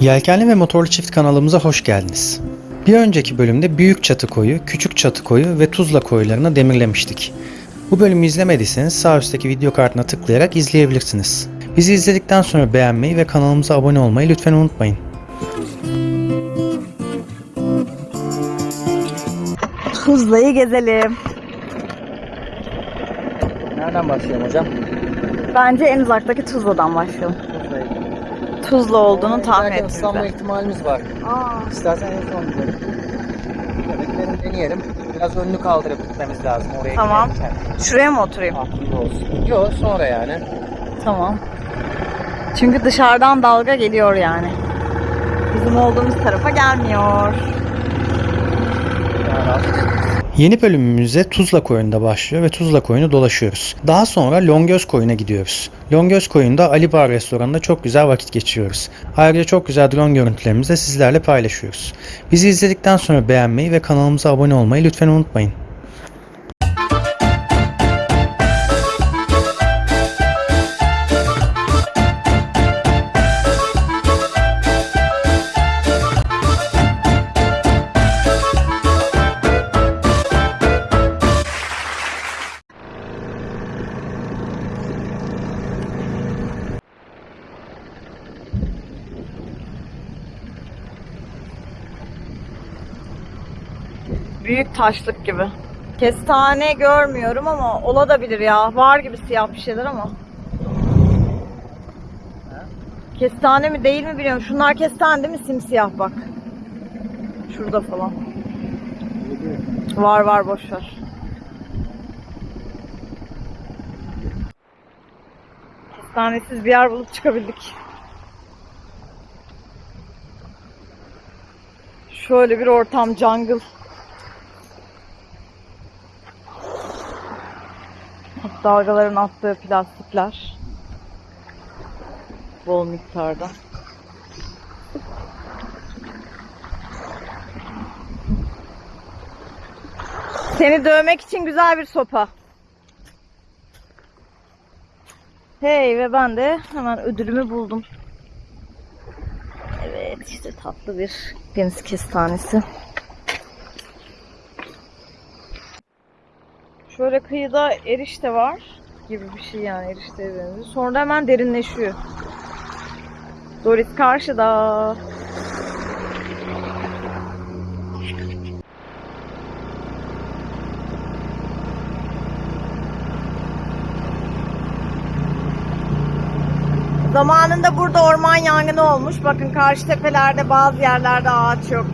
Yelkenli ve Motorlu Çift kanalımıza hoş geldiniz. Bir önceki bölümde Büyük Çatı Koyu, Küçük Çatı Koyu ve Tuzla koylarını demirlemiştik. Bu bölümü izlemediyseniz sağ üstteki video kartına tıklayarak izleyebilirsiniz. Bizi izledikten sonra beğenmeyi ve kanalımıza abone olmayı lütfen unutmayın. Tuzla'yı gezelim. Nereden başlayalım hocam? Bence en uzaktaki Tuzla'dan başlayalım. Tuzla olduğunu tahmin Belki ıslanma ettim. ihtimalimiz var. Aa, İstersen en son gidelim. Deneyelim. Biraz önünü kaldırıp gitmemiz lazım oraya Tamam. giderken. şuraya mı oturayım? Aklında olsun. Yok sonra yani. Tamam. Çünkü dışarıdan dalga geliyor yani. Bizim olduğumuz tarafa gelmiyor. Rahat. Yeni bölümümüze Tuzla Koyu'nda başlıyor ve Tuzla Koyu'nu dolaşıyoruz. Daha sonra Longöz Koyu'na gidiyoruz. Longöz Koyu'nda Ali Bar restoranında çok güzel vakit geçiriyoruz. Ayrıca çok güzel drone görüntülerimizi de sizlerle paylaşıyoruz. Bizi izledikten sonra beğenmeyi ve kanalımıza abone olmayı lütfen unutmayın. Taşlık gibi. Kestane görmüyorum ama olabilir ya. Var gibi siyah bir şeyler ama. Kestane mi değil mi bilmiyorum. Şunlar kestane değil mi? Simsiyah bak. Şurada falan. Var var boş ver. Kestanesiz bir yer bulup çıkabildik. Şöyle bir ortam jungle. Dalgaların attığı plastikler. Bol miktarda. Seni dövmek için güzel bir sopa. Hey ve ben de hemen ödülümü buldum. Evet işte tatlı bir deniz kestanesi. Şöyle kıyıda erişte var gibi bir şey yani erişteye benziyor. Sonra hemen derinleşiyor. Doris karşıda. Zamanında burada orman yangını olmuş. Bakın karşı tepelerde bazı yerlerde ağaç yok.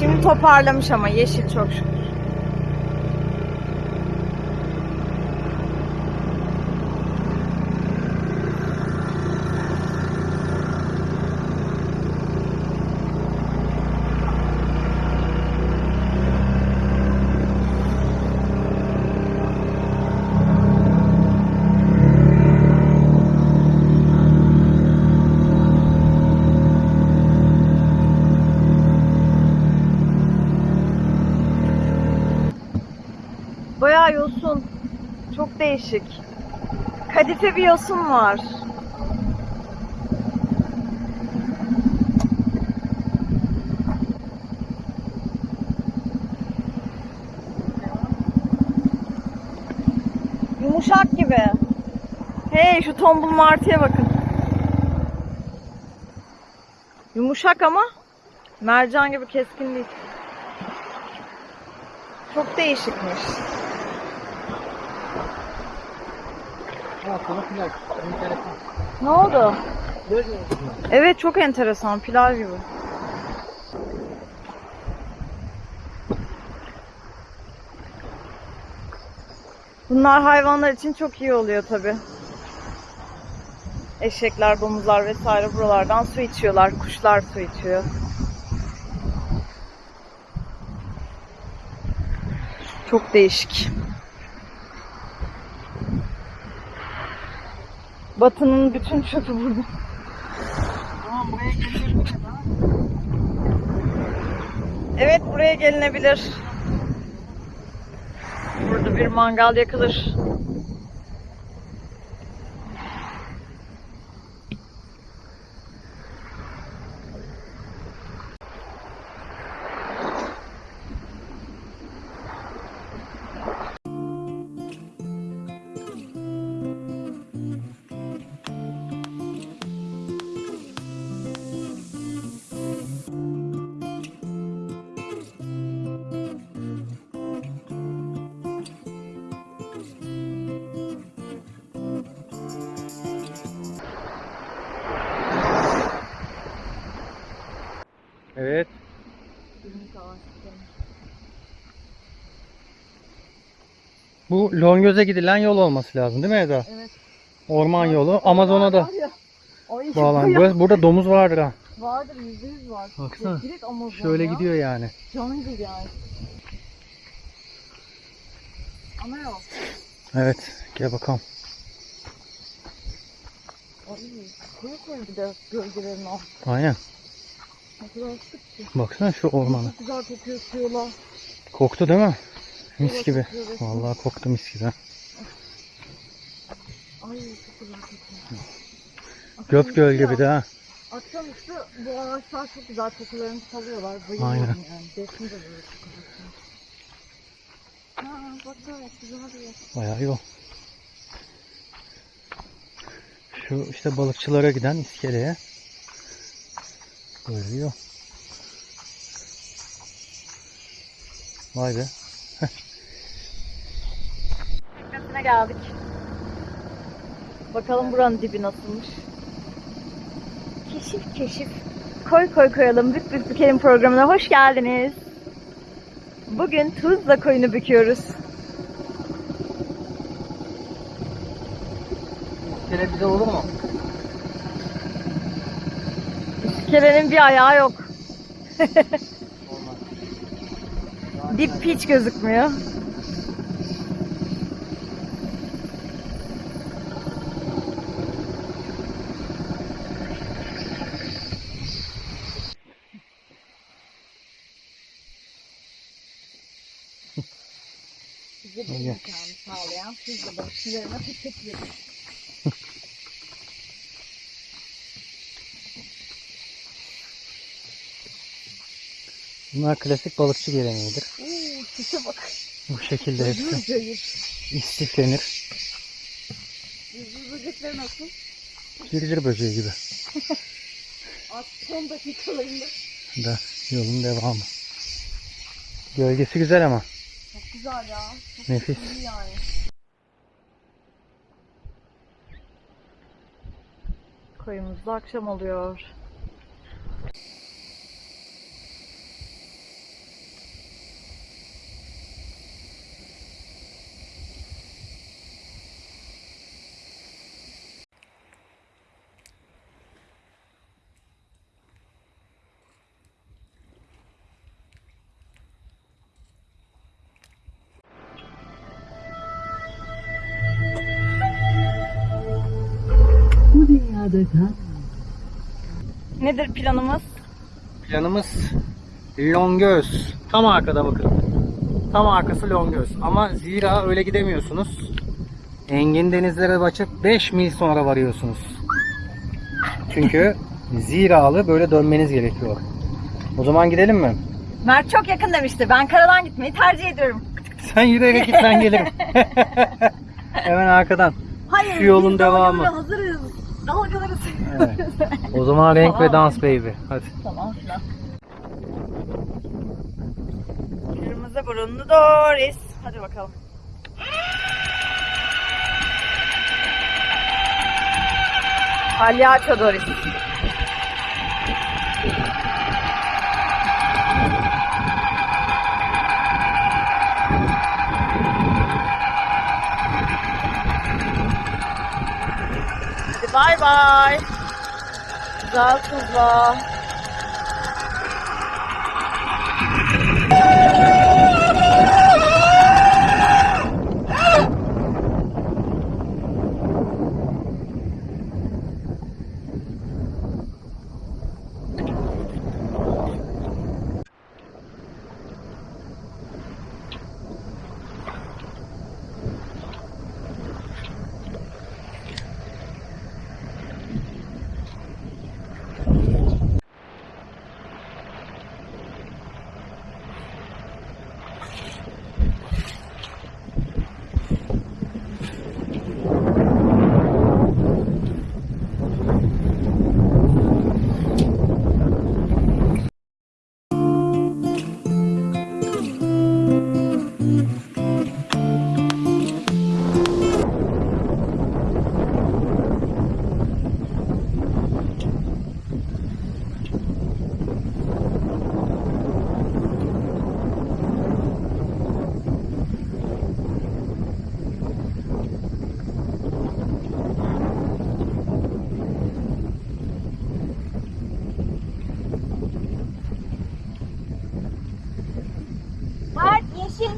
Şimdi toparlamış ama yeşil çok şükür. Bayağı yosun. Çok değişik. Kadife bir yosun var. Yumuşak gibi. Hey şu tombul martıya bakın. Yumuşak ama mercan gibi keskin değil. Çok değişikmiş. Konu. Enteresan. Ne oldu? Evet çok enteresan pilav gibi. Bunlar hayvanlar için çok iyi oluyor tabi. Eşekler, domuzlar vesaire buralardan su içiyorlar. Kuşlar su içiyor. Çok değişik. Batı'nın bütün çöpü burada. Evet buraya gelinebilir. Burada bir mangal yakılır. Longöz'e gidilen yol olması lazım değil mi Eda? Evet. Orman yolu. Amazon'a da Var ya, Burada, burada domuz vardır ha. Vardır yüzde yüz var. Baksana. Ya, direkt Amazon Şöyle ya. gidiyor yani. Jungle yani. Ana yol. Evet. Gel bakalım. Ay koyu koyu bir de gölgelerin altı. Aynen. Ne kadar sık ki. Baksana şu ormanı. Çok güzel kokuyor suyla. Koktu değil mi? Mis gibi. Vallahi koktu mis gibi. Ay çok güzel kokuyor. Göp göl gibi de ha. Akşamüstü bu ağaçlar çok güzel kokularını salıyorlar. Bayılıyorum Aynen. yani. Defne de böyle kokuyor. Ha bak gayet güzel bir yer. Bayağı yol. Şu işte balıkçılara giden iskeleye. Böyle bir yol. Vay be. Teknesine geldik. Bakalım buranın dibi nasılmış. Keşif keşif. Koy koy koyalım. Bük bük bükelim programına hoş geldiniz. Bugün Tuzla koyunu büküyoruz. İskele bize olur mu? Kelenin bir ayağı yok. Dip hiç gözükmüyor. Bize bu imkanı sağlayan Tuzla balıkçılarına teşekkür ederim. Bunlar klasik balıkçı geleneğidir. Sese bak. Bu şekilde hepsi Cayır istiflenir. Yüzü böcekler nasıl? Girgir böceği gibi. Son dakikalarında. Da yolun devamı. Gölgesi güzel ama. Güzel ya. Çok Nefis. yani. Koyumuzda akşam oluyor. Kal. Nedir planımız? Planımız Longöz. Tam arkada bakın. Tam arkası Longöz. Ama zira öyle gidemiyorsunuz. Engin denizlere açıp 5 mil sonra varıyorsunuz. Çünkü ziralı böyle dönmeniz gerekiyor. O zaman gidelim mi? Mert çok yakın demişti. Ben karadan gitmeyi tercih ediyorum. Sen yürüyerek git ben gelirim. Hemen arkadan. Hayır. Şu yolun devamı. dalgalara hazırız. Dalgalarız. Evet. O zaman renk ve dans baby. Hadi. tamam. Kırmızı burunlu Doris. Hadi bakalım. Palyaço Doris. Bay bay. Güzel kızlar.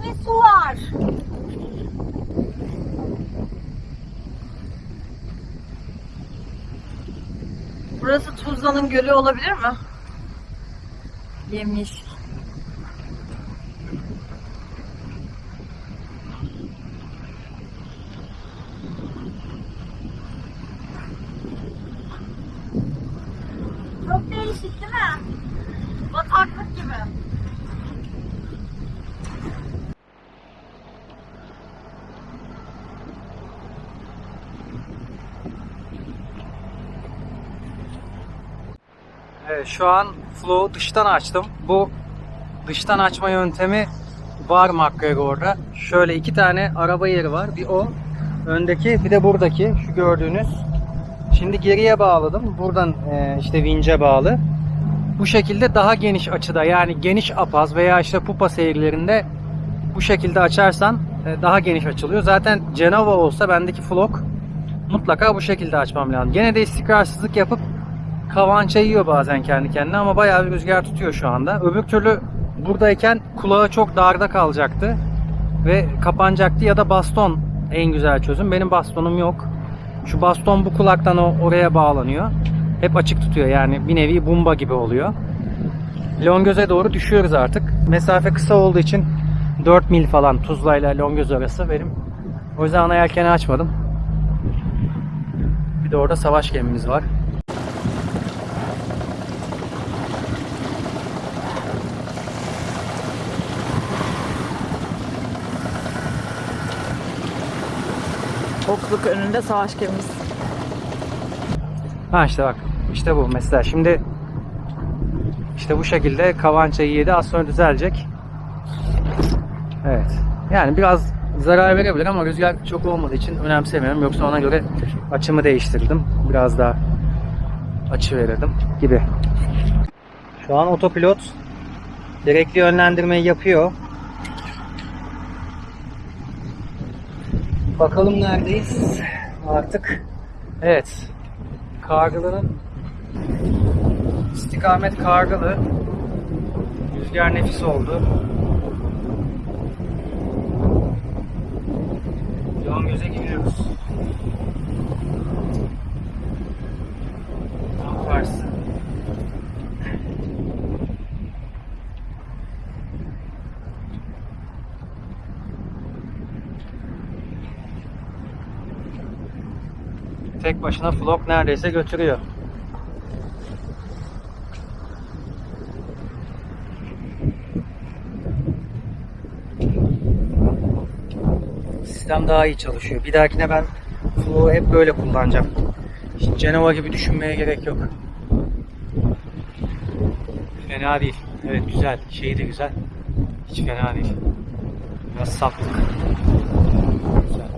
ve su var. Burası Tuzla'nın gölü olabilir mi? Yemiş. Şu an flow dıştan açtım. Bu dıştan açma yöntemi var McGregor'da. Şöyle iki tane araba yeri var. Bir o öndeki bir de buradaki şu gördüğünüz. Şimdi geriye bağladım. Buradan e, işte vince bağlı. Bu şekilde daha geniş açıda yani geniş apaz veya işte pupa seyirlerinde bu şekilde açarsan e, daha geniş açılıyor. Zaten Genova olsa bendeki flok mutlaka bu şekilde açmam lazım. Gene de istikrarsızlık yapıp kavança yiyor bazen kendi kendine ama bayağı bir rüzgar tutuyor şu anda. Öbür türlü buradayken kulağı çok darda kalacaktı ve kapanacaktı ya da baston en güzel çözüm. Benim bastonum yok. Şu baston bu kulaktan oraya bağlanıyor. Hep açık tutuyor yani bir nevi bumba gibi oluyor. Longöz'e doğru düşüyoruz artık. Mesafe kısa olduğu için 4 mil falan Tuzla ile Longöz arası benim. O yüzden ana yelkeni açmadım. Bir de orada savaş gemimiz var. Okluk önünde savaş gemimiz. Ha işte bak. işte bu mesela. Şimdi işte bu şekilde kavançayı yedi. Az sonra düzelecek. Evet. Yani biraz zarar verebilir ama rüzgar çok olmadığı için önemsemiyorum. Yoksa ona göre açımı değiştirdim. Biraz daha açı verirdim gibi. Şu an otopilot gerekli yönlendirmeyi yapıyor. Bakalım neredeyiz artık. Evet. Kargılı'nın istikamet Kargılı. Rüzgar nefis oldu. Yoğun göze giriyoruz. Tam karşısı. Tek başına flok neredeyse götürüyor. Sistem daha iyi çalışıyor. Bir dahakine ben Flow'u hep böyle kullanacağım. Şimdi Genova gibi düşünmeye gerek yok. Fena değil. Evet güzel. Şeyi de güzel. Hiç fena değil. Biraz saflık. Güzel.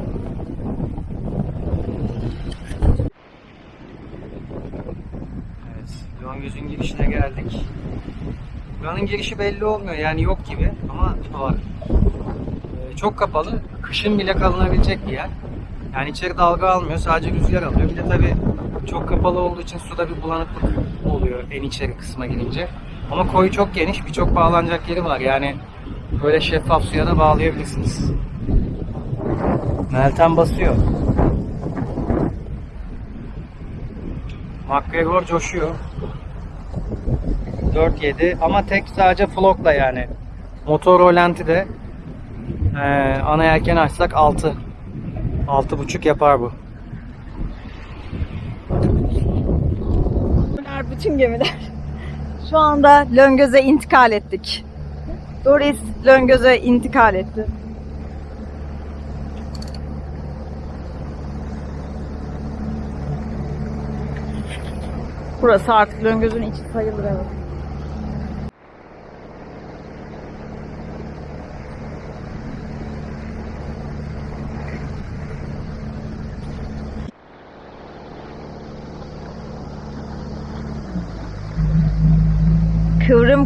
Evet. Longöz'ün girişine geldik. Buranın girişi belli olmuyor. Yani yok gibi ama var. Ee, çok kapalı. Kışın bile kalınabilecek bir yer. Yani içeri dalga almıyor. Sadece rüzgar alıyor. Bir de tabii çok kapalı olduğu için suda bir bulanıklık oluyor en içeri kısma girince. Ama koyu çok geniş. Birçok bağlanacak yeri var. Yani böyle şeffaf suya da bağlayabilirsiniz. Meltem basıyor. McGregor coşuyor. 4.7 ama tek sadece flokla yani. Motor rolanti de ee, ana yelken açsak 6. 6.5 yapar bu. Bunlar bütün gemiler. Şu anda Löngöz'e intikal ettik. Doris Löngöz'e intikal etti. Burası artık Löngöz'ün içi sayılır evet.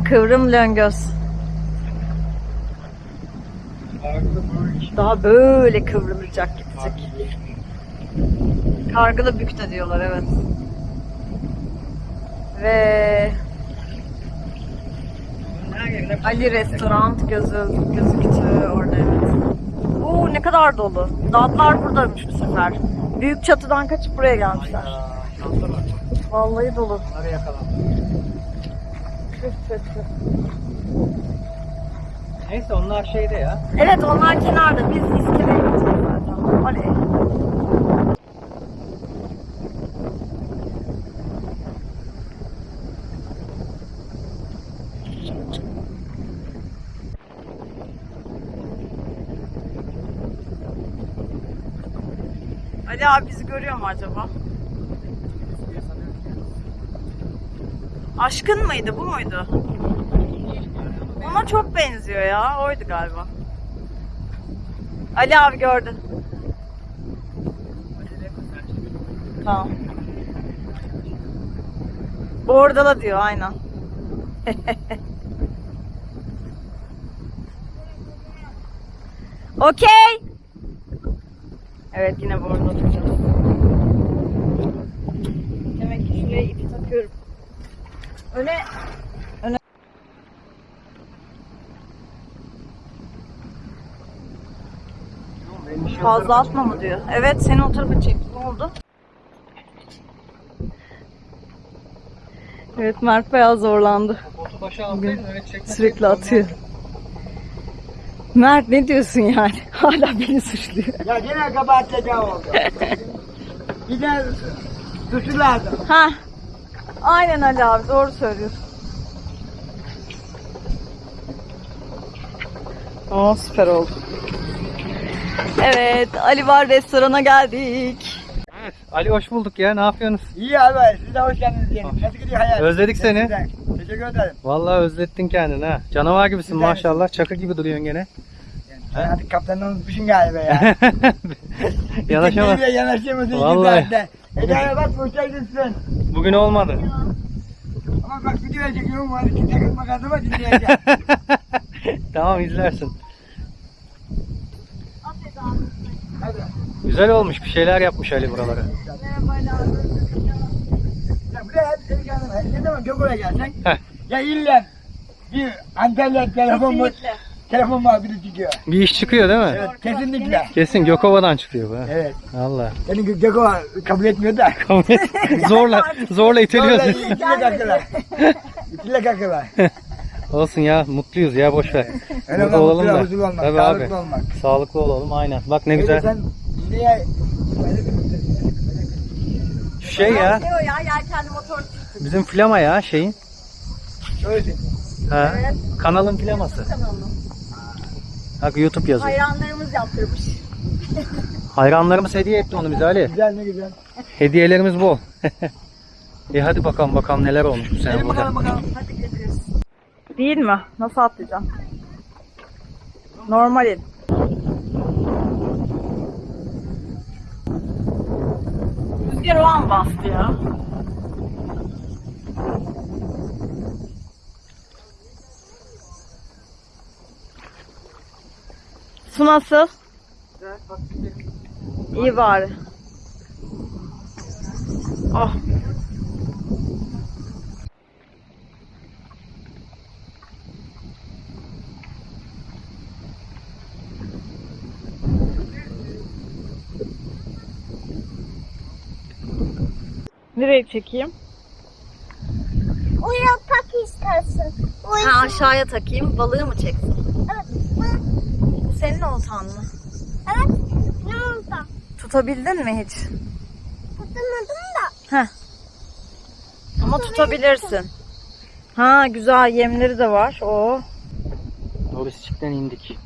Kıvrım Löngöz. Daha böyle kıvrılacak gidecek. Kargılı bükte diyorlar evet. Ve Ali Restoran gözü, gözüktü orada evet. Oo ne kadar dolu. Dağlar buradaymış bu sefer. Büyük çatıdan kaçıp buraya gelmişler. Vallahi dolu. Bunları yakalım. Neyse onlar şeyde ya. Evet onlar kenarda. Biz iskeleye gideceğiz zaten. Oley. Ali abi bizi görüyor mu acaba? Aşkın mıydı? Bu muydu? Ona çok benziyor ya. Oydu galiba. Ali abi gördü. Tamam. Bordala diyor aynen. Okey. Evet yine bordala tutacağız. Demek ki şuraya ipi takıyorum. Öne Fazla atma mı diyor. Evet seni o tarafa çekti. Ne oldu? Evet Mert bayağı zorlandı. Çekme. Sürekli atıyor. Mert ne diyorsun yani? Hala beni suçluyor. Ya yine kabahatlecek oldu. Bir de suçu lazım. Ha. Aynen Ali abi doğru söylüyorsun. Oo süper oldu. Evet Ali Var restorana geldik. Evet. Ali hoş bulduk ya. Ne yapıyorsunuz? İyi abi siz de hoş geldiniz diyelim. Nasıl gidiyor hayat? Özledik seni. Güzel. Teşekkür ederim. Vallahi özlettin kendini ha. Canavar gibisin Güzel. maşallah. Çakı gibi duruyorsun gene. Sen artık kaptandan unutmuşsun galiba ya. Yanaşamaz. Gittik yanaşamazsın. Vallahi. Eda'ya bak sen. Bugün olmadı. Ama bak video çekiyorum var. Takılma kazıma dinleyeceğim. tamam izlersin. Hadi. Güzel olmuş. Bir şeyler yapmış Ali buralara. Ya buraya hep seni geldim. Ne zaman Gököl'e gelsen. Heh. Ya illa bir Antalya telefon mu? Telefon muhabbeti çıkıyor. Bir iş çıkıyor değil mi? Evet kesinlikle. Kesin Gökova'dan çıkıyor bu. ha. Evet. Allah. Beni Gö- Gökova kabul etmiyor da. zorla zorla iteliyorsun. İçine kakılar. İçine kakılar. Olsun ya mutluyuz ya boş ver. Öyle Burada olalım mutlu, da. huzurlu olmak, Tabii sağlıklı abi. olmak. Sağlıklı olalım aynen. Bak ne Öyle güzel. Sen niye Şu şey ya. Diyor ya yelkenli motor. Bizim flama ya şeyin. şöyle Ha. Kanalın flaması. Bak YouTube yazıyor. Hayranlarımız yaptırmış. Hayranlarımız hediye etti onu bize Ali. güzel ne güzel. Hediyelerimiz bol. e hadi bakalım bakalım neler olmuş bu sene Gelin burada. bakalım bakalım. Değil mi? Nasıl atlayacağım? Normal el. Rüzgar o an bastı ya. Su nasıl? İyi bari. Oh. Nereye çekeyim? Uya tak istersin. Ha aşağıya takayım. Balığı mı çeksin? Senin oltan mı? Evet. Ne oldu? Tutabildin mi hiç? Tutamadım da. Ama tutabilirsin. Ha güzel yemleri de var. Oo. Dorisçik'ten indik.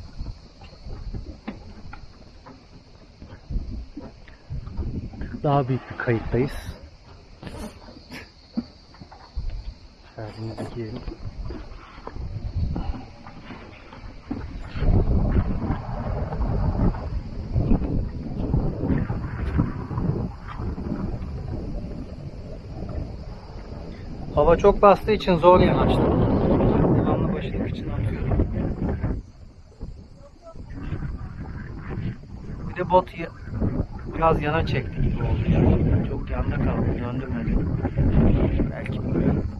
Daha büyük bir kayıttayız. Şarjımızı giyelim. Hava çok bastığı için zor yanaştım. Devamlı başlık için atıyorum. Bir de bot biraz yana çekti gibi oldu ya. Çok yanda kaldı. Döndürmedi. Belki böyle.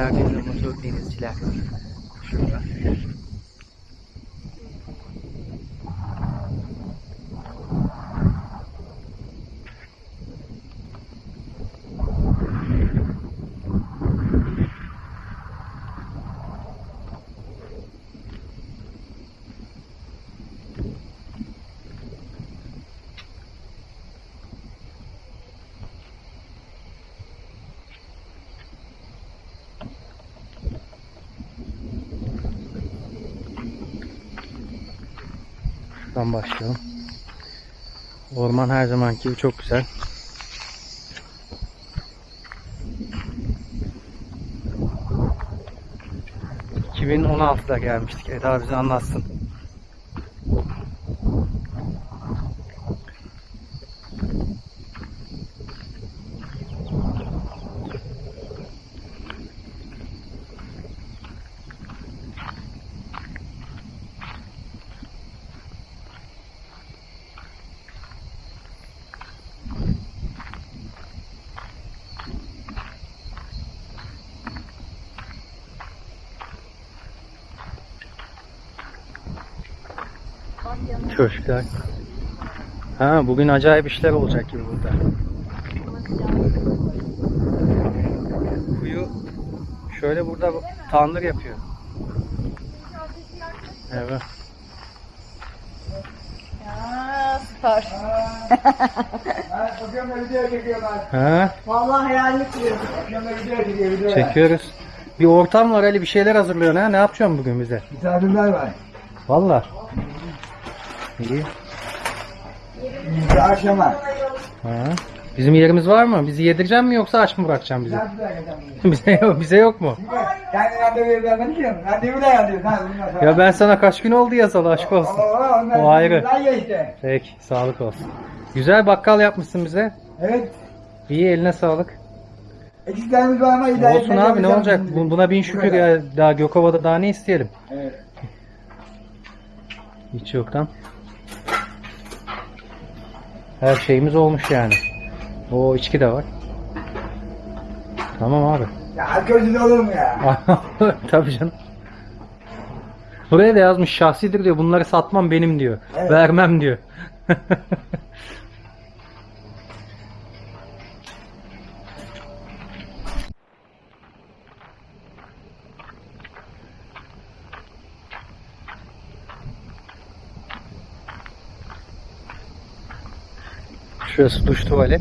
আগে মতো দিন ছিলাম Şuradan başlayalım. Orman her zamanki gibi çok güzel. ...2016'da gelmiştik. Eda bize anlatsın. Köşkler. Ha bugün acayip işler olacak gibi burada. Kuyu şöyle burada tandır yapıyor. Evet. Ya süper. Ha, Vallahi hayalini kuruyorum. Çekiyoruz. Bir ortam var Ali bir şeyler hazırlıyorsun ha. Ne yapacaksın bugün bize? Misafirler var. Valla. İyi. Bir akşama. Ha. Bizim yerimiz var mı? Bizi yedirecek mi yoksa aç mı bırakacaksın bizi? bize yok, bize yok mu? Randevu da yazıyorsun. Ya ben sana kaç gün oldu yazalı aşk olsun. Onlar O ayrı. Geçti. Peki, sağlık olsun. Güzel bakkal yapmışsın bize. Evet. İyi eline sağlık. Eksiklerimiz var ama idare Olsun abi ne olacak? Bu- Buna bin şükür ya. Daha Gökova'da daha ne isteyelim? Evet. Hiç yoktan. Her şeyimiz olmuş yani. O içki de var. Tamam abi. Ya alkolsüz olur mu ya? Tabii canım. Buraya da yazmış şahsidir diyor. Bunları satmam benim diyor. Evet. Vermem diyor. Şurası duş tuvalet.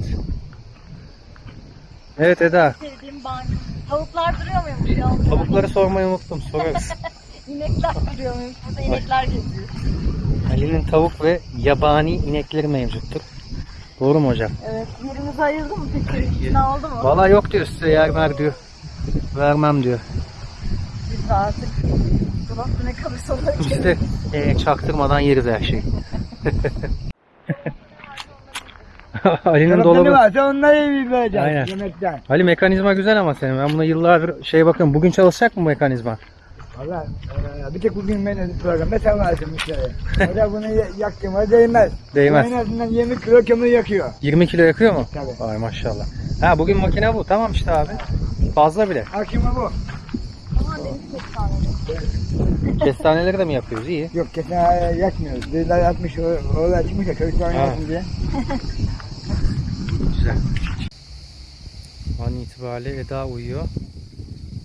Evet Eda. Sevdiğim banyo. Tavuklar duruyor muymuş ya? Tavukları sormayı unuttum. Sorarız. İnekler duruyor muymuş? Burada inekler geziyor. Ali'nin tavuk ve yabani inekleri mevcuttur. Doğru mu hocam? Evet. Yerimizi ayırdı mı peki? İkna oldu mu? Valla yok diyor size yer ver diyor. Vermem diyor. Biz artık dolapta ne kalırsa onu Biz de e, çaktırmadan yeriz her şeyi. Ali'nin Dolapta ne dolabı. varsa onları vereceğiz. Aynen. Yemekten. Ali mekanizma güzel ama senin. Ben buna yıllardır şey bakıyorum. Bugün çalışacak mı mekanizma? Valla e, bir tek bugün ben programda sen varsın müşteri. O da bunu ya- yaktım. O değmez. Değmez. En azından 20 kilo kömür yakıyor. 20 kilo yakıyor mu? Tabii. Ay maşallah. Ha bugün makine bu. Tamam işte abi. Fazla bile. Akşama bu. Kestaneleri. De mi yapıyoruz? İyi. Yok kesin e, yakmıyoruz. Dediler yatmış, o- orada çıkmış ya çocuklar oynasın diye. Güzel. An itibariyle Eda uyuyor.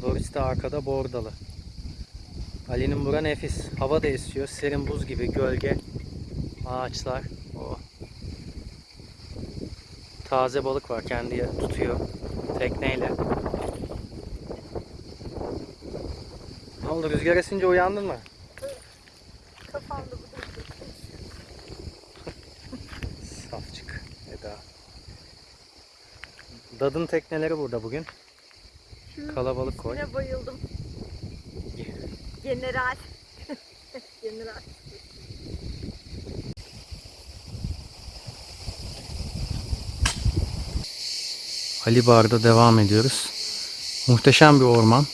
Doris de arkada bordalı. Ali'nin bura nefis. Hava da esiyor. Serin buz gibi gölge. Ağaçlar. Oh. Taze balık var. Kendi tutuyor. Tekneyle. Ne oldu? Rüzgar esince uyandın mı? Kafamda bu Safçık Eda. Dadın tekneleri burada bugün. Kalabalık koy. Yine bayıldım. General. General. Ali Bar'da devam ediyoruz. Muhteşem bir orman.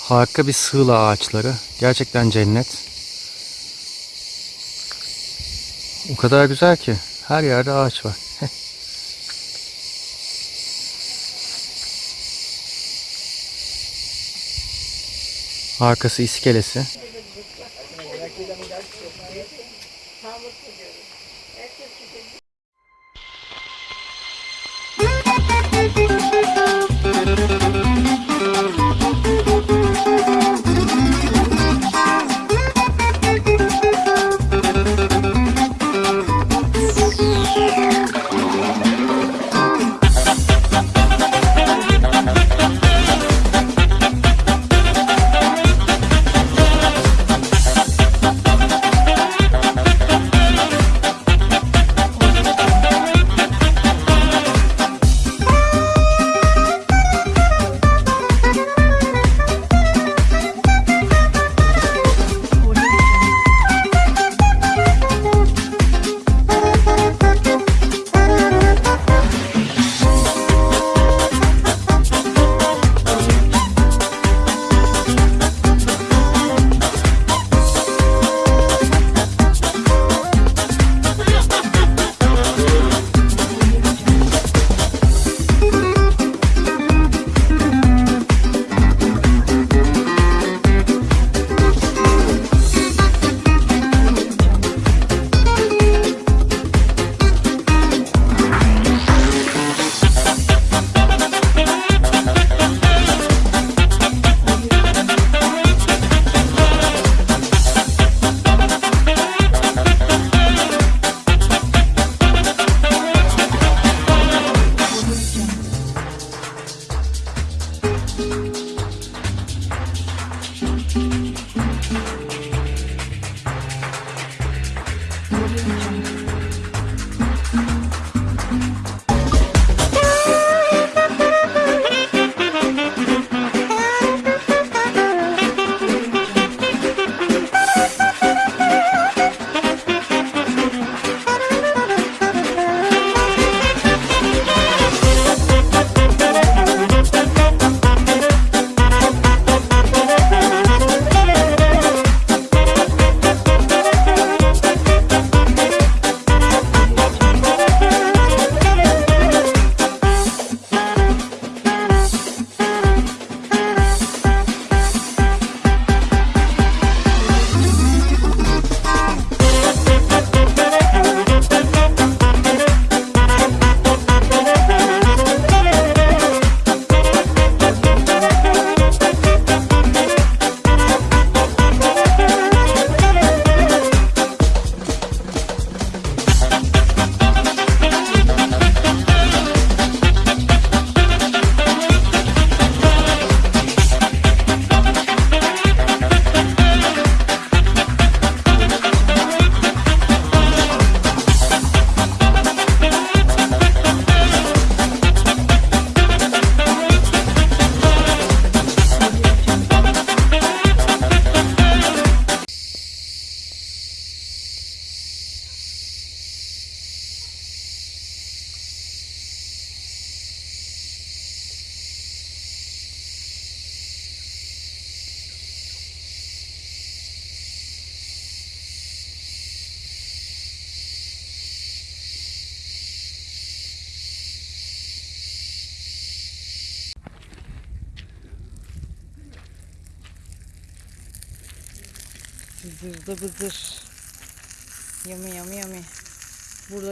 Harika bir sığla ağaçları. Gerçekten cennet. O kadar güzel ki. Her yerde ağaç var. Arkası iskelesi.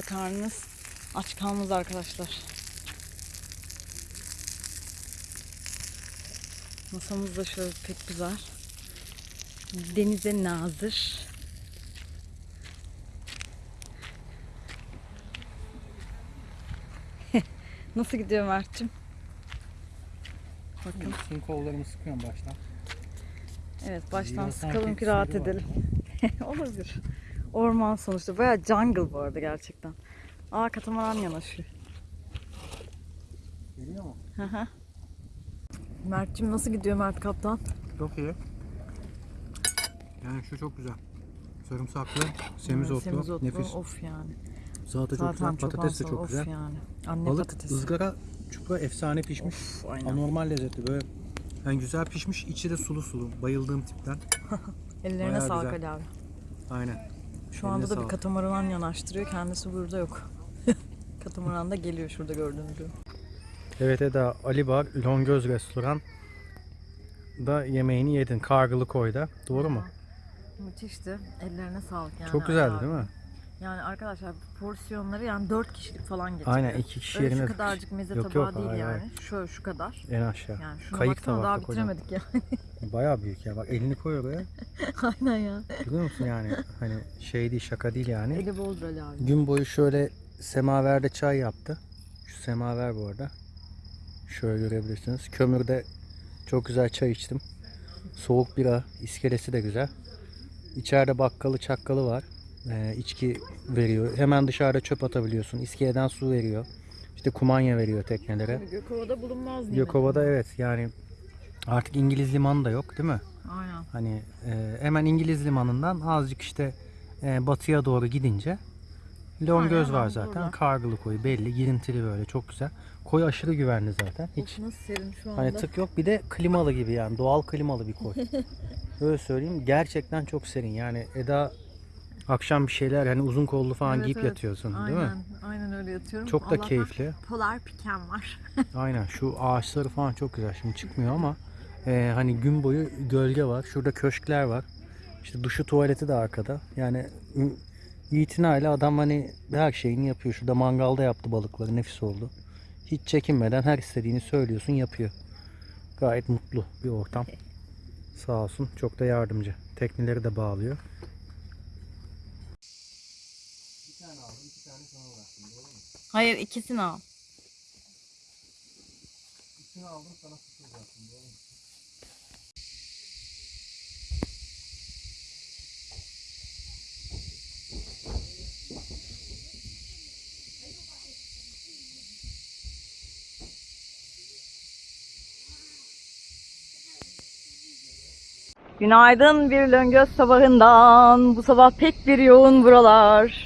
Karnınız aç kalmaz arkadaşlar. Masamız da şöyle pek güzel. Denize nazır. Nasıl gidiyor Mert'cim? Bakın. Bütün kollarımı sıkıyorum baştan. Evet baştan sıkalım ki rahat edelim. Olabilir. Orman sonuçta. Bayağı jungle bu arada gerçekten. Aa katamaran yanaşıyor. Geliyor mu? Hı hı. Mert'cim nasıl gidiyor Mert Kaptan? Çok iyi. Yani şu çok güzel. Sarımsaklı, semizotlu, semizotlu, nefis. Of yani. Salata çok Zaten güzel, çok patates de çok of güzel. yani. Anne Balık patatesi. ızgara çupra efsane pişmiş. Of, aynen. Anormal lezzetli böyle. Yani güzel pişmiş, içi de sulu sulu. Bayıldığım tipten. Ellerine bayağı sağlık güzel. Ali abi. Aynen. Şu anda da bir katamaran yanaştırıyor. Kendisi burada yok. katamaran da geliyor şurada gördüğünüz gibi. Evet Eda, Ali Bar, Longöz Restoran. da yemeğini yedin. Kargılı koyda. Doğru mu? Müthişti. Ellerine sağlık yani. Çok güzeldi değil mi? Yani arkadaşlar porsiyonları yani 4 kişilik falan getirdi. Aynen iki kişi Öyle yerine şu kadarcık meze Yok, tabağı yok, değil hayır, yani. hayır. Şöyle şu kadar. en aşağı. Yani şuna Kayık baksana daha bitiremedik ya. Bayağı büyük ya. Bak elini koy oraya. Aynen ya. Biliyor musun yani hani şey değil şaka değil yani. Eli boldur Ali abi. Gün boyu şöyle semaverde çay yaptı. Şu semaver bu arada. Şöyle görebilirsiniz. Kömürde çok güzel çay içtim. Soğuk bira, iskelesi de güzel. İçeride bakkalı çakkalı var. Ee, içki veriyor. Hemen dışarıda çöp atabiliyorsun. İskeleden su veriyor. İşte kumanya veriyor teknelere. Gökova'da bulunmaz nimet. Gökova'da evet yani artık İngiliz limanı da yok değil mi? Aynen. Hani e, hemen İngiliz limanından azıcık işte e, batıya doğru gidince Longöz Aynen, var zaten. burada. Kargılı koyu belli. Girintili böyle çok güzel. Koy aşırı güvenli zaten. Hiç Of nasıl serin şu anda. hani tık yok. Bir de klimalı gibi yani. Doğal klimalı bir koy. Öyle söyleyeyim. Gerçekten çok serin. Yani Eda akşam bir şeyler hani uzun kollu falan Evet, giyip evet. yatıyorsun Aynen. değil mi? Aynen öyle yatıyorum. Çok da Allah'tan keyifli. Polar pikem var. Aynen şu ağaçları falan çok güzel. Şimdi çıkmıyor ama e, hani gün boyu gölge var. Şurada köşkler var. İşte duşu tuvaleti de arkada. Yani itinayla adam hani her şeyini yapıyor. Şurada mangalda yaptı balıkları. Nefis oldu. Hiç çekinmeden her istediğini söylüyorsun yapıyor. Gayet mutlu bir ortam. Sağ olsun. Çok da yardımcı. Tekneleri de bağlıyor. Hayır ikisini al. Günaydın bir löngöz sabahından. Bu sabah pek bir yoğun buralar.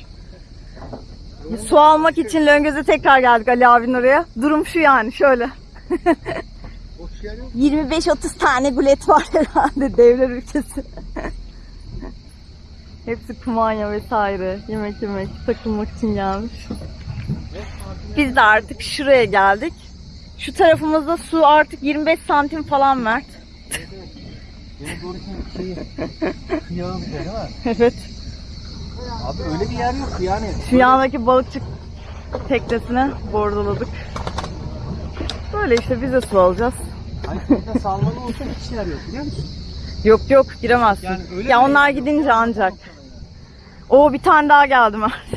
Su almak için Löngöz'e tekrar geldik Ali abinin oraya. Durum şu yani şöyle. 25-30 tane gulet var herhalde devler ülkesi. Hepsi kumanya vesaire. Yemek yemek, takılmak için gelmiş. Biz de artık şuraya geldik. Şu tarafımızda su artık 25 santim falan Mert. evet. Abi öyle bir yer yok yani. Şu yandaki balıkçı teknesine bordoladık. Böyle işte biz de su alacağız. Hani burada salmalı olsa hiç yer yok biliyor musun? Yok yok giremezsin. Yani öyle ya onlar gidince ancak. O bir tane daha geldi Mert.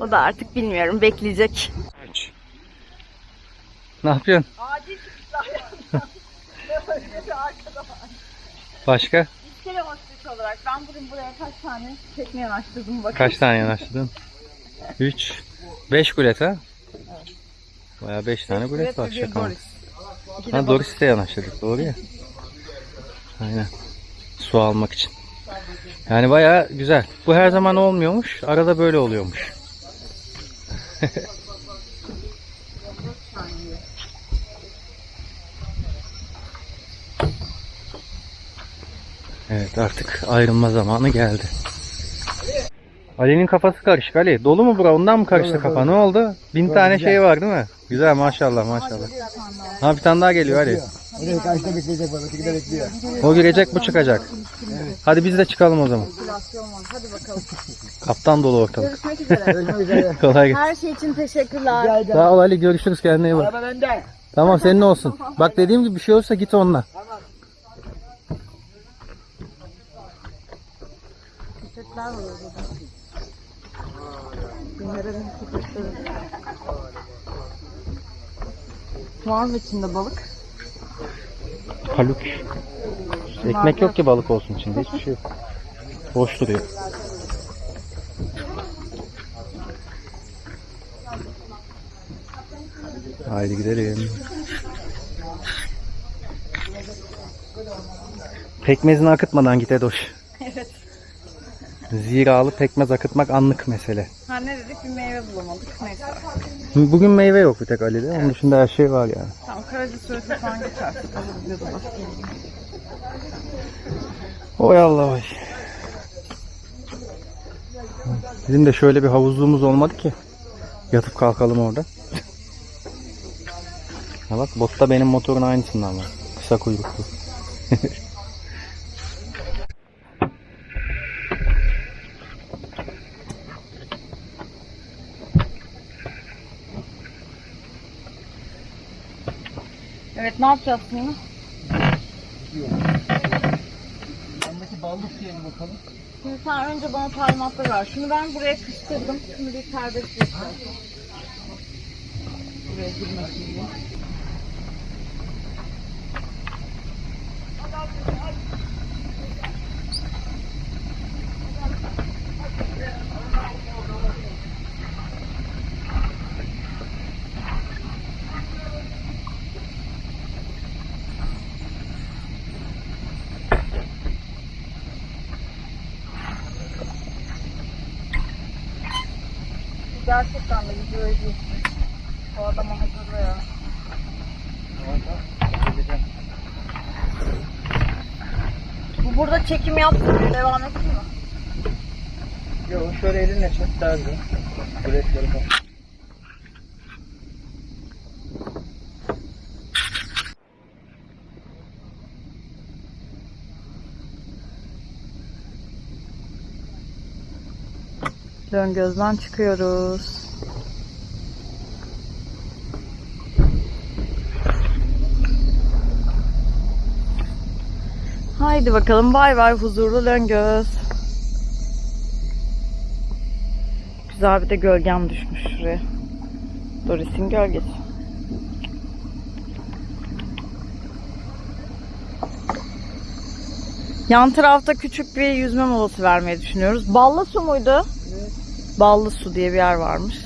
o da artık bilmiyorum bekleyecek. Ne yapıyorsun? Acil Başka? İskele hospital olarak ben bugün buraya kaç tane tekne yanaştırdım bakın. Kaç tane yanaştırdın? 3. 5 gulet ha? Baya 5 tane gulet var şaka. Doris. De Ha balık. Doris'te yanaştırdık doğru ya. Aynen. Su almak için. Yani baya güzel. Bu her zaman olmuyormuş. Arada böyle oluyormuş. evet artık ayrılma zamanı geldi. Ali'nin kafası karışık Ali. Dolu mu bura? Ondan mı karıştı Dolu, kafa? dolu. Ne oldu? Bin Dolu, tane güzel. şey var değil mi? Güzel maşallah maşallah. Ha bir tane daha geliyor Ali. Oraya karşıda bekleyecek balık. İki de bekliyor. O girecek bu çıkacak. Hadi biz de çıkalım o zaman. Kaptan dolu ortalık. Görüşmek üzere. Görüşmek üzere. Kolay gelsin. Her şey için teşekkürler. Rica ederim. Sağ ol Ali görüşürüz kendine iyi bak. Araba bende. Tamam senin olsun. Bak dediğim gibi bir şey olursa git onunla. Köpekler var orada. Günlerin köpekleri. Mı içinde balık? Haluk. Ekmek yok ki balık olsun içinde. Hiçbir şey yok. Boş duruyor. Haydi gidelim. Pekmezini akıtmadan git Edoş. Ziralı pekmez akıtmak anlık mesele. Ha ne dedik bir meyve bulamadık. Neyse. Bugün meyve yok bir tek Ali'de. Onun dışında her şey var yani. Tamam Karaca suresi falan geçersek alırız ya da. Oy Allah oy. Bizim de şöyle bir havuzluğumuz olmadı ki. Yatıp kalkalım orada. Ha bak botta benim motorun aynısından var. Kısa kuyruklu. Evet ne yapacağız şimdi? Yandaki ballık diyelim bakalım. Şimdi sen önce bana talimatları ver. Şunu ben buraya kıstırdım. Şimdi bir serbest bırakacağım. Buraya girmesin diye. Gerçekten de videoyu değil. O adama hazırla ya. Bu burada çekim yaptı. Devam etsin mi? Yok şöyle güzel. Biletleri kapat. Dön gözden çıkıyoruz. Haydi bakalım bay bay huzurlu Löngöz. Güzel bir de gölgem düşmüş şuraya. Doris'in gölgesi. Yan tarafta küçük bir yüzme molası vermeyi düşünüyoruz. Ballı su muydu? Ballı su diye bir yer varmış.